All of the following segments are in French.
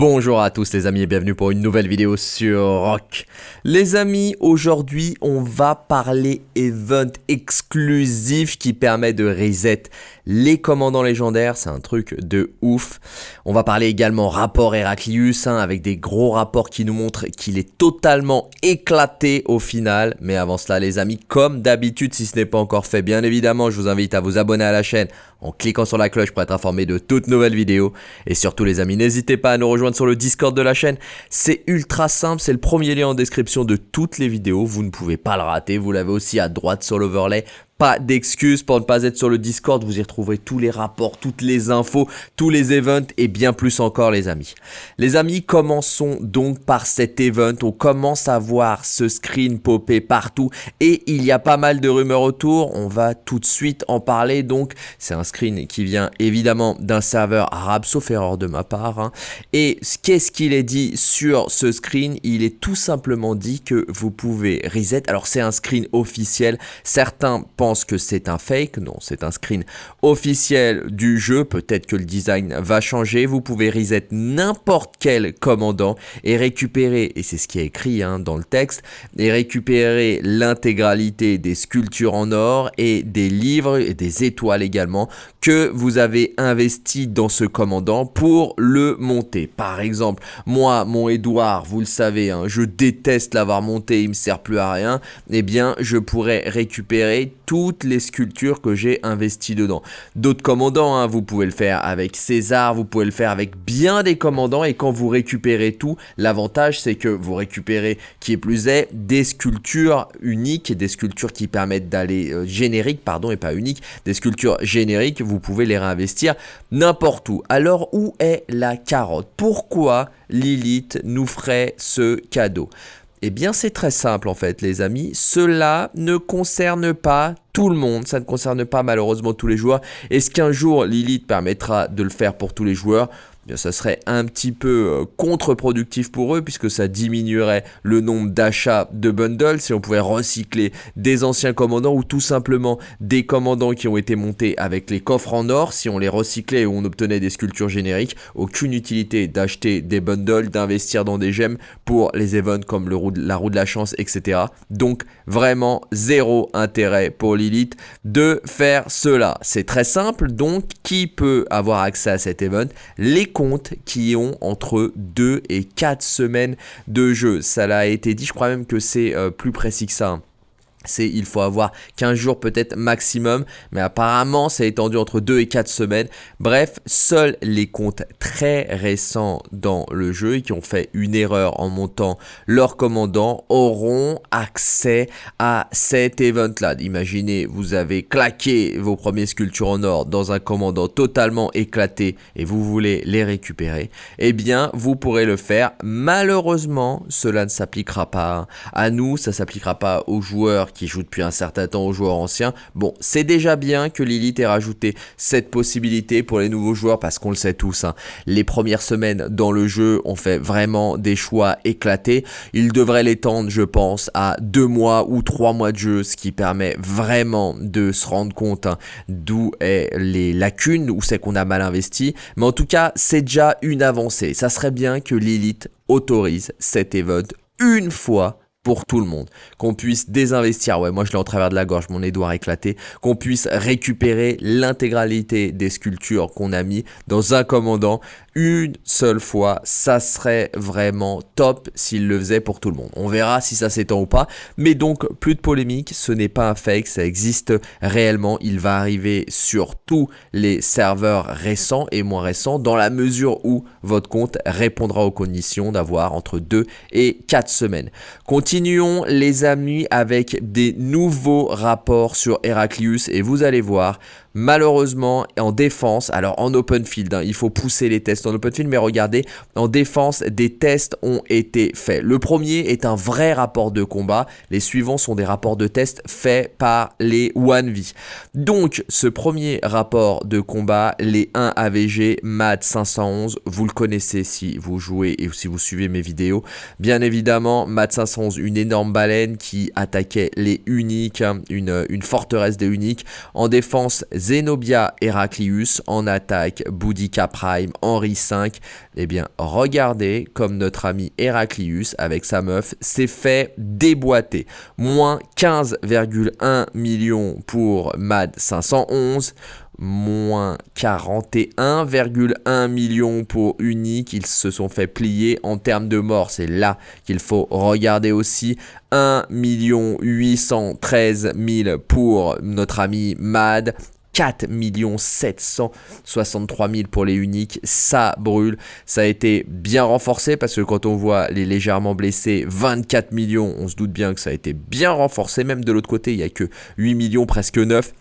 Bonjour à tous les amis et bienvenue pour une nouvelle vidéo sur Rock. Les amis, aujourd'hui on va parler event exclusif qui permet de reset les commandants légendaires, c'est un truc de ouf. On va parler également rapport Heraclius hein, avec des gros rapports qui nous montrent qu'il est totalement éclaté au final. Mais avant cela les amis, comme d'habitude si ce n'est pas encore fait, bien évidemment je vous invite à vous abonner à la chaîne en cliquant sur la cloche pour être informé de toutes nouvelles vidéos. Et surtout les amis, n'hésitez pas à nous rejoindre sur le Discord de la chaîne. C'est ultra simple, c'est le premier lien en description de toutes les vidéos. Vous ne pouvez pas le rater, vous l'avez aussi à droite sur l'overlay. Pas d'excuses pour ne pas être sur le Discord, vous y retrouverez tous les rapports, toutes les infos, tous les events et bien plus encore les amis. Les amis, commençons donc par cet event, on commence à voir ce screen popper partout et il y a pas mal de rumeurs autour, on va tout de suite en parler. Donc c'est un screen qui vient évidemment d'un serveur arabe sauf erreur de ma part hein. et qu'est-ce qu'il est dit sur ce screen? Il est tout simplement dit que vous pouvez reset, alors c'est un screen officiel, certains pensent que c'est un fake, non, c'est un screen officiel du jeu, peut-être que le design va changer, vous pouvez reset n'importe quel commandant et récupérer, et c'est ce qui est écrit hein, dans le texte, et récupérer l'intégralité des sculptures en or et des livres et des étoiles également que vous avez investi dans ce commandant pour le monter. Par exemple, moi, mon Edouard, vous le savez, hein, je déteste l'avoir monté, il me sert plus à rien, eh bien je pourrais récupérer toutes les sculptures que j'ai investies dedans. D'autres commandants, hein, vous pouvez le faire avec César, vous pouvez le faire avec bien des commandants et quand vous récupérez tout, l'avantage c'est que vous récupérez, qui est plus est, des sculptures uniques, des sculptures qui permettent d'aller, euh, génériques pardon et pas uniques, des sculptures génériques, vous pouvez les réinvestir n'importe où. Alors où est la carotte? Pourquoi Lilith nous ferait ce cadeau? Eh bien c'est très simple en fait les amis, cela ne concerne pas tout le monde, ça ne concerne pas malheureusement tous les joueurs. Est-ce qu'un jour Lilith permettra de le faire pour tous les joueurs? Ça serait un petit peu euh, contre-productif pour eux puisque ça diminuerait le nombre d'achats de bundles si on pouvait recycler des anciens commandants ou tout simplement des commandants qui ont été montés avec les coffres en or. Si on les recyclait et on obtenait des sculptures génériques aucune utilité d'acheter des bundles d'investir dans des gemmes pour les events comme le la roue de la chance etc donc vraiment zéro intérêt pour Lilith de faire cela. C'est très simple. Donc qui peut avoir accès à cet event? Les qui ont entre 2 et 4 semaines de jeu. Ça l'a été dit, je crois même que c'est euh, plus précis que ça. Hein c'est il faut avoir 15 jours peut-être maximum, mais apparemment c'est étendu entre 2 et 4 semaines. Bref, seuls les comptes très récents dans le jeu et qui ont fait une erreur en montant leur commandant auront accès à cet event-là. Imaginez, vous avez claqué vos premières sculptures en or dans un commandant totalement éclaté et vous voulez les récupérer. Eh bien, vous pourrez le faire. Malheureusement, cela ne s'appliquera pas à nous, ça s'appliquera pas aux joueurs qui joue depuis un certain temps aux joueurs anciens. Bon, c'est déjà bien que Lilith ait rajouté cette possibilité pour les nouveaux joueurs parce qu'on le sait tous, hein. les premières semaines dans le jeu ont fait vraiment des choix éclatés. Il devrait l'étendre, je pense, à deux mois ou trois mois de jeu, ce qui permet vraiment de se rendre compte hein, d'où est les lacunes, où c'est qu'on a mal investi. Mais en tout cas, c'est déjà une avancée. Ça serait bien que Lilith autorise cet event une fois pour tout le monde. Qu'on puisse désinvestir, ouais moi je l'ai en travers de la gorge, mon Edouard éclaté, qu'on puisse récupérer l'intégralité des sculptures qu'on a mis dans un commandant une seule fois, ça serait vraiment top s'il le faisait pour tout le monde. On verra si ça s'étend ou pas, mais donc plus de polémique, ce n'est pas un fake, ça existe réellement, il va arriver sur tous les serveurs récents et moins récents dans la mesure où votre compte répondra aux conditions d'avoir entre 2 et 4 semaines. Continuons les amis avec des nouveaux rapports sur Heraclius et vous allez voir, malheureusement en défense, alors en open field, hein, il faut pousser les tests en open field, mais regardez, en défense, des tests ont été faits. Le premier est un vrai rapport de combat, les suivants sont des rapports de tests faits par les 1V. Donc, ce premier rapport de combat, les 1 AVG MAD 511, vous le connaissez si vous jouez et si vous suivez mes vidéos. Bien évidemment, MAD 511, une énorme baleine qui attaquait les uniques, hein, une, une forteresse des uniques. En défense, Zenobia Heraclius, en attaque Boudica Prime, Henri V. Eh bien, regardez comme notre ami Heraclius, avec sa meuf, s'est fait déboîter. Moins 15,1 millions pour MAD 511, moins 41,1 millions pour Unique. Ils se sont fait plier en termes de mort. C'est là qu'il faut regarder aussi. 1 813 000 pour notre ami Mad. 4 763 000 pour les uniques, ça brûle. Ça a été bien renforcé parce que quand on voit les légèrement blessés, 24 millions, on se doute bien que ça a été bien renforcé. Même de l'autre côté, il n'y a que 8 millions, presque 9.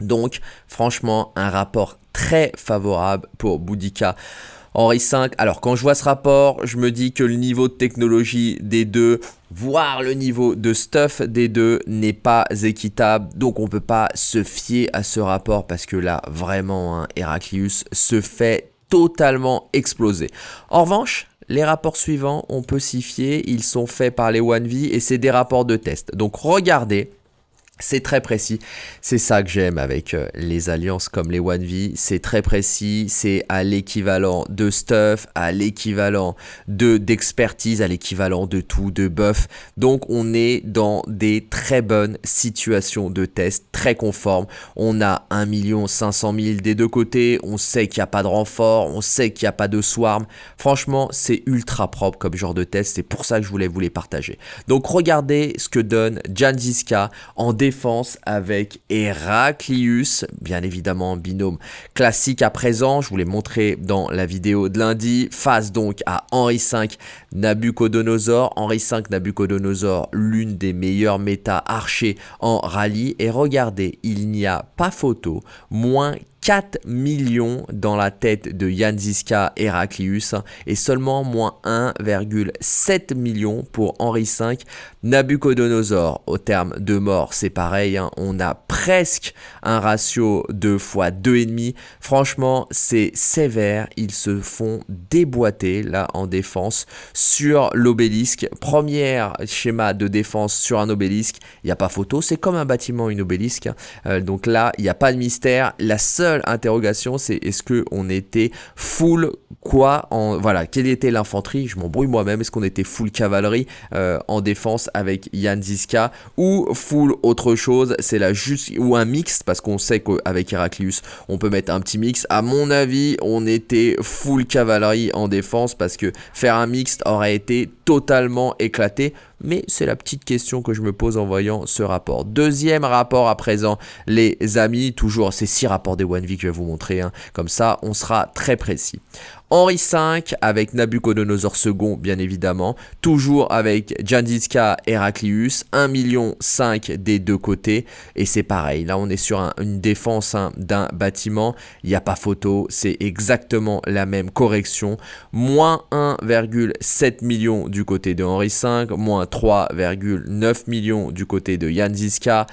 Donc, franchement, un rapport très favorable pour Boudica. Henri V, alors quand je vois ce rapport, je me dis que le niveau de technologie des deux, voire le niveau de stuff des deux n'est pas équitable. Donc on ne peut pas se fier à ce rapport parce que là, vraiment, hein, Heraclius se fait totalement exploser. En revanche, les rapports suivants, on peut s'y fier, ils sont faits par les 1V et c'est des rapports de test. Donc regardez, c'est très précis. C'est ça que j'aime avec euh, les alliances comme les One V. C'est très précis. C'est à l'équivalent de stuff, à l'équivalent de d'expertise, à l'équivalent de tout, de buff. Donc on est dans des très bonnes situations de test, très conformes. On a 1 500 000 des deux côtés. On sait qu'il n'y a pas de renfort. On sait qu'il n'y a pas de swarm. Franchement, c'est ultra propre comme genre de test. C'est pour ça que je voulais vous les partager. Donc regardez ce que donne Janziska en défense avec Heraclius, bien évidemment binôme classique à présent, je vous l'ai montré dans la vidéo de lundi, face donc à Henri V Nabucodonosor, Henri V Nabucodonosor, l'une des meilleures méta archers en rallye, et regardez, il n'y a pas photo, moins 4 millions dans la tête de Jan Ziska Heraclius et seulement moins 1,7 million pour Henri V. Nabucodonosor, au terme de mort, c'est pareil, hein. on a presque un ratio de fois 2,5. Franchement, c'est sévère, ils se font déboîter là en défense sur l'obélisque. Première schéma de défense sur un obélisque, il n'y a pas photo, c'est comme un bâtiment, une obélisque. Hein. Euh, donc là, il n'y a pas de mystère. La seule interrogation, c'est est-ce que on était full quoi en voilà quelle était l'infanterie? Je m'embrouille moi-même. Est-ce qu'on était full cavalerie euh, en défense avec Jan Ziska ou full autre chose C'est la juste ou un mix parce qu'on sait qu'avec Heraclius on peut mettre un petit mix. À mon avis, on était full cavalerie en défense parce que faire un mixte aurait été totalement éclaté mais c'est la petite question que je me pose en voyant ce rapport. Deuxième rapport à présent, les amis, toujours ces six rapports des One V que je vais vous montrer, hein. comme ça on sera très précis. Henri V avec Nabucodonosor II, bien évidemment. Toujours avec Jandiska Heraclius. 1 million 5 des deux côtés. Et c'est pareil, là on est sur une défense hein, d'un bâtiment. Il n'y a pas photo, c'est exactement la même correction. Moins 1,7 million du côté de Henri V. Moins 3,9 millions du côté de Jandiska.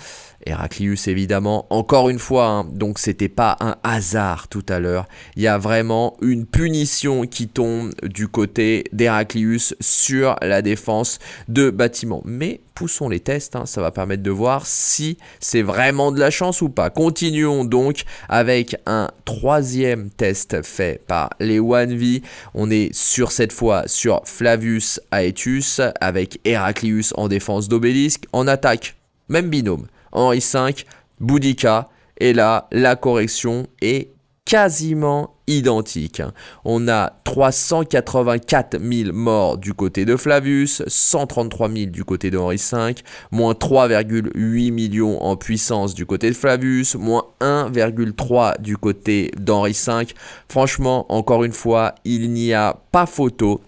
Heraclius évidemment. Encore une fois, hein, donc c'était pas un hasard tout à l'heure. Il y a vraiment une punition qui tombe du côté d'Heraclius sur la défense de bâtiment. Mais poussons les tests, hein, ça va permettre de voir si c'est vraiment de la chance ou pas. Continuons donc avec un troisième test fait par les 1V. On est sur cette fois sur Flavius Aetius avec Heraclius en défense d'obélisque. En attaque, même binôme. Henri V, Boudica. Et là, la correction est quasiment identique. On a 384 000 morts du côté de Flavius, 133 000 du côté de Henri V, moins 3,8 millions en puissance du côté de Flavius, moins 1,3 du côté d'Henri V. Franchement, encore une fois, il n'y a pas photo.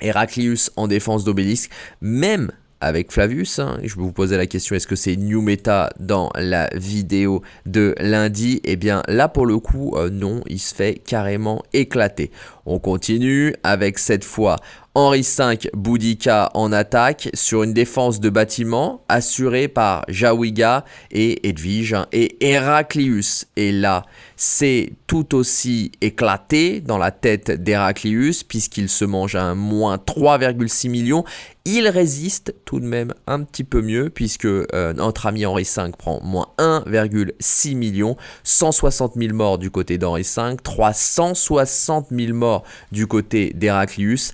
Heraclius en défense d'Obélisque, même avec Flavius. Hein. Je vous poser la question, est-ce que c'est New Meta dans la vidéo de lundi? Eh bien là pour le coup, euh, non, il se fait carrément éclater. On continue avec cette fois Henri V Boudica en attaque sur une défense de bâtiment assurée par Jawiga et Edwige et Héraclius. Et là, c'est tout aussi éclaté dans la tête d'Héraclius puisqu'il se mange à un moins 3,6 millions. Il résiste tout de même un petit peu mieux puisque euh, notre ami Henri V prend moins 1,6 millions, 160 000 morts du côté d'Henri V, 360 000 morts du côté d'Héraclius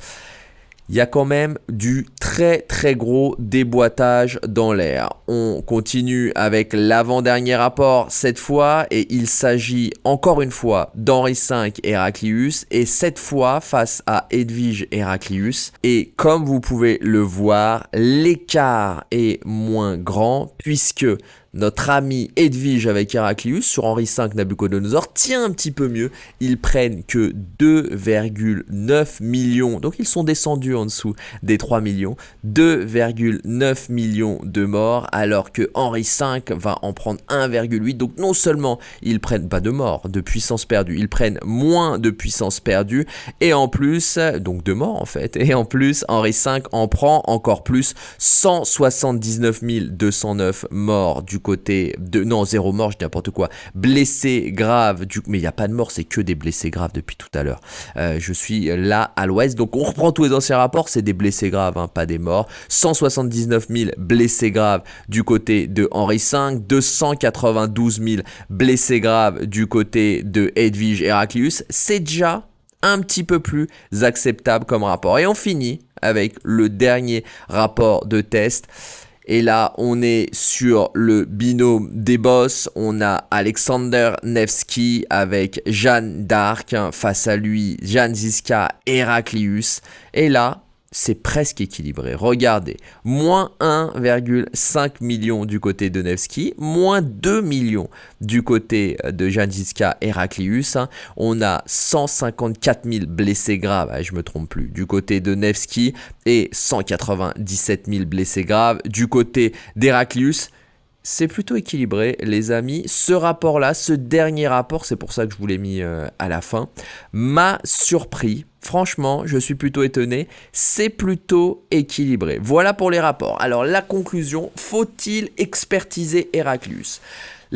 il y a quand même du très très gros déboîtage dans l'air. On continue avec l'avant-dernier rapport cette fois et il s'agit encore une fois d'Henri V Héraclius et cette fois face à Edwige Héraclius. Et comme vous pouvez le voir, l'écart est moins grand puisque notre ami Edwige avec Héraclius sur Henri V Nabucodonosor tient un petit peu mieux. Ils prennent que 2,9 millions, donc ils sont descendus en dessous des 3 millions, 2,9 millions de morts, alors que Henri V va en prendre 1,8. Donc non seulement ils prennent pas de morts, de puissance perdue, ils prennent moins de puissance perdue, et en plus, donc de morts en fait, et en plus Henri V en prend encore plus, 179 209 morts du côté de... Non, zéro mort, je dis n'importe quoi. Blessé grave, mais il n'y a pas de mort, c'est que des blessés graves depuis tout à l'heure. Euh, je suis là à l'ouest, donc on reprend tous les anciens rapports, c'est des blessés graves, hein, pas des morts. 179 000 blessés graves du côté de Henri V, 292 000 blessés graves du côté de Edwige Heraclius. C'est déjà un petit peu plus acceptable comme rapport. Et on finit avec le dernier rapport de test. Et là, on est sur le binôme des boss. On a Alexander Nevsky avec Jeanne d'Arc. Face à lui, Jeanne Ziska, Heraclius. Et là, c'est presque équilibré. Regardez, moins 1,5 million du côté de Nevsky, moins 2 millions du côté de Janjiska Heraclius. On a 154 000 blessés graves, ah, je me trompe plus, du côté de Nevsky et 197 000 blessés graves du côté d'Heraclius c'est plutôt équilibré, les amis. Ce rapport-là, ce dernier rapport, c'est pour ça que je vous l'ai mis euh, à la fin, m'a surpris. Franchement, je suis plutôt étonné. C'est plutôt équilibré. Voilà pour les rapports. Alors, la conclusion, faut-il expertiser Heraclius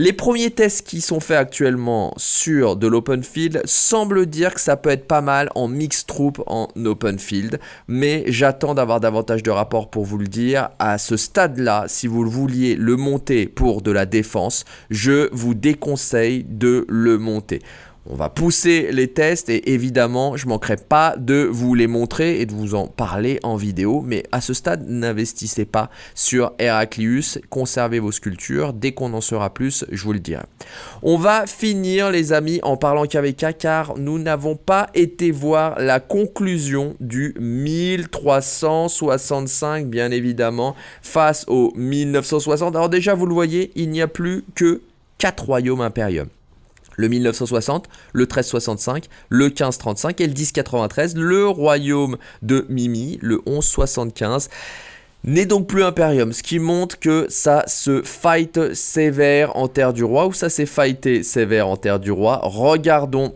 les premiers tests qui sont faits actuellement sur de l'open field semblent dire que ça peut être pas mal en mix troop en open field, mais j'attends d'avoir davantage de rapports pour vous le dire. À ce stade-là, si vous vouliez le monter pour de la défense, je vous déconseille de le monter. On va pousser les tests et évidemment, je ne manquerai pas de vous les montrer et de vous en parler en vidéo. Mais à ce stade, n'investissez pas sur Heraclius. Conservez vos sculptures. Dès qu'on en saura plus, je vous le dirai. On va finir, les amis, en parlant KVK car nous n'avons pas été voir la conclusion du 1365, bien évidemment, face au 1960. Alors déjà, vous le voyez, il n'y a plus que 4 royaumes impériums le 1960, le 1365, le 1535 et le 1093, le royaume de Mimi, le 1175 n'est donc plus Imperium, ce qui montre que ça se fight sévère en terre du roi, ou ça s'est fighté sévère en terre du roi? Regardons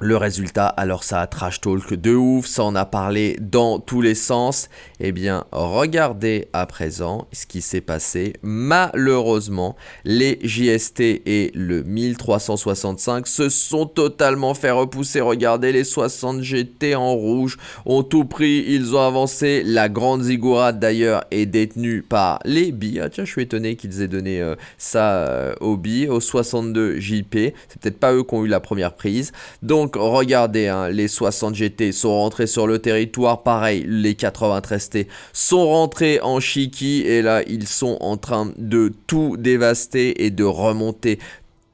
le résultat, alors ça a trash talk de ouf, ça en a parlé dans tous les sens. Eh bien, regardez à présent ce qui s'est passé. Malheureusement, les JST et le 1365 se sont totalement fait repousser. Regardez, les 60 GT en rouge ont tout pris, ils ont avancé. La grande ziggurat d'ailleurs est détenue par les billes. Ah tiens, je suis étonné qu'ils aient donné euh, ça euh, aux billes, aux 62 JP. C'est peut-être pas eux qui ont eu la première prise. Donc, donc regardez, hein, les 60 GT sont rentrés sur le territoire, pareil, les 93 T sont rentrés en Chiki et là ils sont en train de tout dévaster et de remonter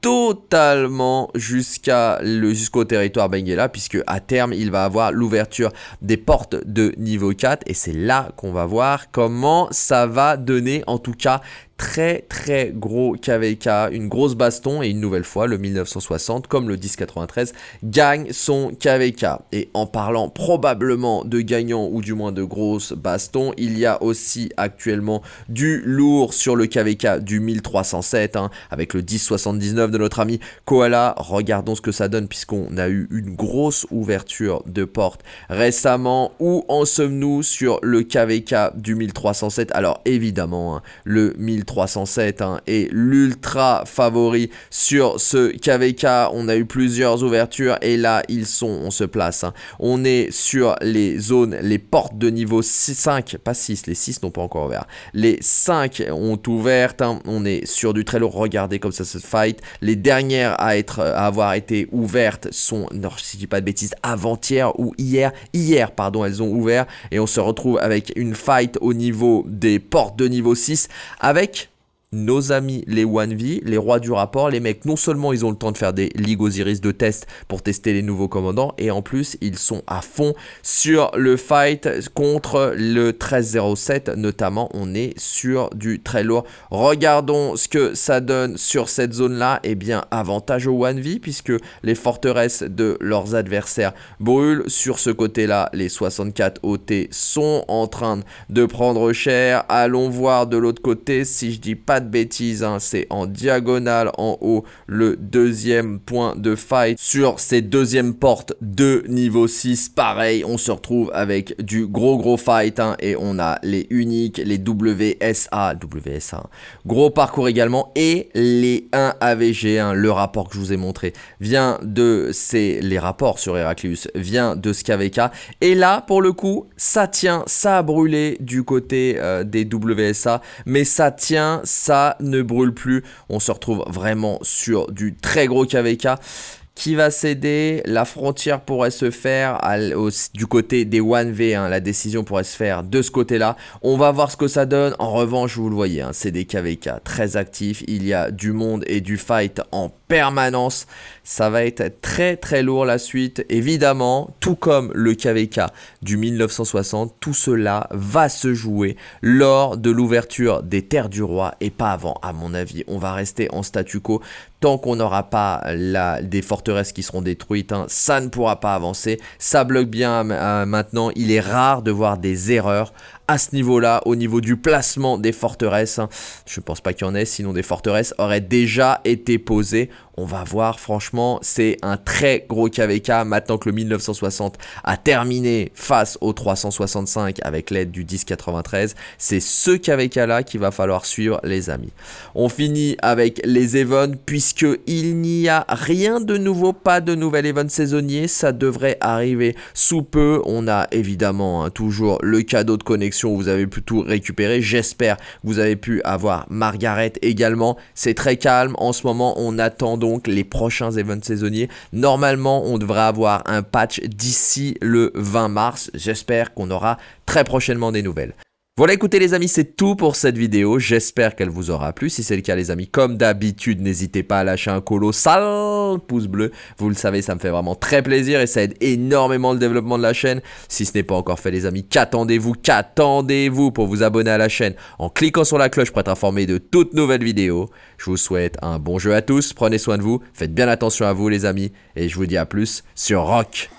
totalement jusqu'à jusqu'au territoire Benguela puisque à terme il va avoir l'ouverture des portes de niveau 4 et c'est là qu'on va voir comment ça va donner en tout cas très très gros KVK, une grosse baston et une nouvelle fois le 1960 comme le 1093 gagne son KVK. Et en parlant probablement de gagnants ou du moins de grosses bastons, il y a aussi actuellement du lourd sur le KVK du 1307 hein, avec le 1079 de notre ami Koala. Regardons ce que ça donne puisqu'on a eu une grosse ouverture de porte récemment. Où en sommes-nous sur le KVK du 1307 Alors évidemment, hein, le 1307 hein, est l'ultra favori sur ce KVK. On a eu plusieurs ouvertures et là ils sont, on se place. Hein. On est sur les zones, les portes de niveau 5, pas 6, les 6 n'ont pas encore ouvert. Les 5 ont ouvert, on est sur du très lourd, regardez comme ça se fight. Les dernières à, être, à avoir été ouvertes sont, non, je dis pas de bêtises, avant-hier ou hier. Hier, pardon, elles ont ouvert et on se retrouve avec une fight au niveau des portes de niveau 6 avec nos amis les 1V, les rois du rapport, les mecs, non seulement ils ont le temps de faire des Ligue Osiris de test pour tester les nouveaux commandants, et en plus ils sont à fond sur le fight contre le 1307, notamment on est sur du très lourd. Regardons ce que ça donne sur cette zone-là, et eh bien avantage au 1V, puisque les forteresses de leurs adversaires brûlent. Sur ce côté-là, les 64 OT sont en train de prendre cher. Allons voir de l'autre côté, si je dis pas de bêtises, hein, c'est en diagonale en haut le deuxième point de fight. Sur ces deuxièmes portes de niveau 6, pareil, on se retrouve avec du gros gros fight hein, et on a les uniques, les WSA, WSA, gros parcours également et les 1 AVG, hein, le rapport que je vous ai montré vient de, c'est les rapports sur Heraclius, vient de SKVK et là pour le coup ça tient, ça a brûlé du côté euh, des WSA mais ça tient, ça ne brûle plus. On se retrouve vraiment sur du très gros KVK qui va céder. La frontière pourrait se faire du côté des 1V. Hein. La décision pourrait se faire de ce côté-là. On va voir ce que ça donne. En revanche, vous le voyez, hein, c'est des KVK très actifs. Il y a du monde et du fight en permanence. Ça va être très très lourd la suite. Évidemment, tout comme le KVK du 1960, tout cela va se jouer lors de l'ouverture des terres du roi et pas avant à mon avis. On va rester en statu quo tant qu'on n'aura pas la, des forteresses qui seront détruites. Hein, ça ne pourra pas avancer. Ça bloque bien euh, maintenant. Il est rare de voir des erreurs à ce niveau-là, au niveau du placement des forteresses. Je ne pense pas qu'il y en ait, sinon des forteresses auraient déjà été posées. On va voir, franchement, c'est un très gros KVK. Maintenant que le 1960 a terminé face au 365 avec l'aide du 1093, c'est ce KVK-là qu'il va falloir suivre, les amis. On finit avec les events, puisqu'il n'y a rien de nouveau, pas de nouvel event saisonnier. Ça devrait arriver sous peu. On a évidemment hein, toujours le cadeau de connexion vous avez pu tout récupérer. J'espère que vous avez pu avoir Margaret également. C'est très calme en ce moment. On attend donc les prochains events saisonniers. Normalement, on devrait avoir un patch d'ici le 20 mars. J'espère qu'on aura très prochainement des nouvelles. Voilà écoutez les amis c'est tout pour cette vidéo, j'espère qu'elle vous aura plu, si c'est le cas les amis comme d'habitude n'hésitez pas à lâcher un colossal pouce bleu, vous le savez ça me fait vraiment très plaisir et ça aide énormément le développement de la chaîne, si ce n'est pas encore fait les amis qu'attendez-vous, qu'attendez-vous pour vous abonner à la chaîne en cliquant sur la cloche pour être informé de toutes nouvelles vidéos, je vous souhaite un bon jeu à tous, prenez soin de vous, faites bien attention à vous les amis. Et je vous dis à plus sur Rock